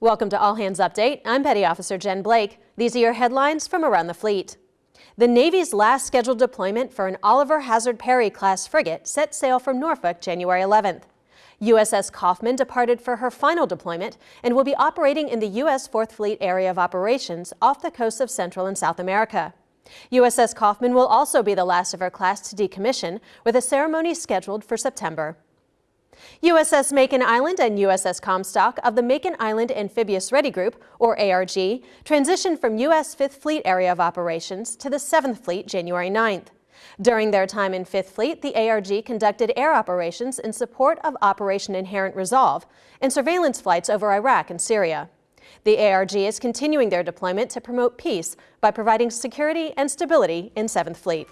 Welcome to All Hands Update. I'm Petty Officer Jen Blake. These are your headlines from around the fleet. The Navy's last scheduled deployment for an Oliver Hazard Perry class frigate set sail from Norfolk January 11th. USS Kauffman departed for her final deployment and will be operating in the U.S. 4th Fleet Area of Operations off the coast of Central and South America. USS Kauffman will also be the last of her class to decommission, with a ceremony scheduled for September. USS Makin Island and USS Comstock of the Makin Island Amphibious Ready Group, or ARG, transitioned from U.S. 5th Fleet Area of Operations to the 7th Fleet January 9th. During their time in 5th Fleet, the ARG conducted air operations in support of Operation Inherent Resolve and surveillance flights over Iraq and Syria. The ARG is continuing their deployment to promote peace by providing security and stability in 7th Fleet.